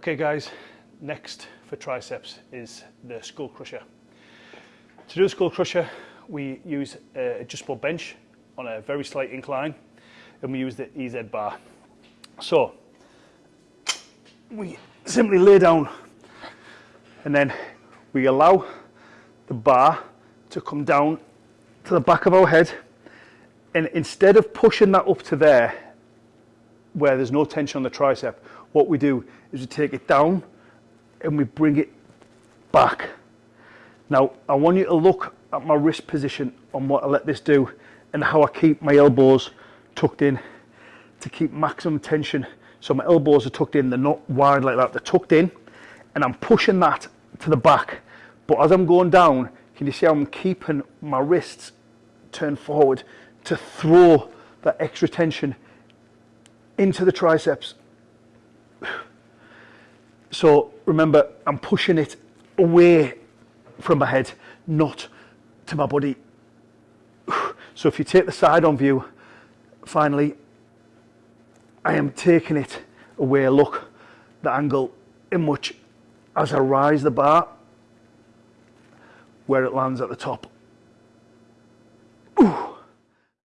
Okay guys, next for triceps is the skull crusher. To do a skull crusher, we use a adjustable bench on a very slight incline and we use the EZ bar. So, we simply lay down and then we allow the bar to come down to the back of our head and instead of pushing that up to there where there's no tension on the tricep what we do is we take it down and we bring it back. Now I want you to look at my wrist position on what I let this do and how I keep my elbows tucked in to keep maximum tension. So my elbows are tucked in they're not wide like that they're tucked in and I'm pushing that to the back. But as I'm going down can you see how I'm keeping my wrists turned forward to throw that extra tension into the triceps. So remember I'm pushing it away from my head not to my body. So if you take the side on view finally I am taking it away. Look the angle in which as I rise the bar where it lands at the top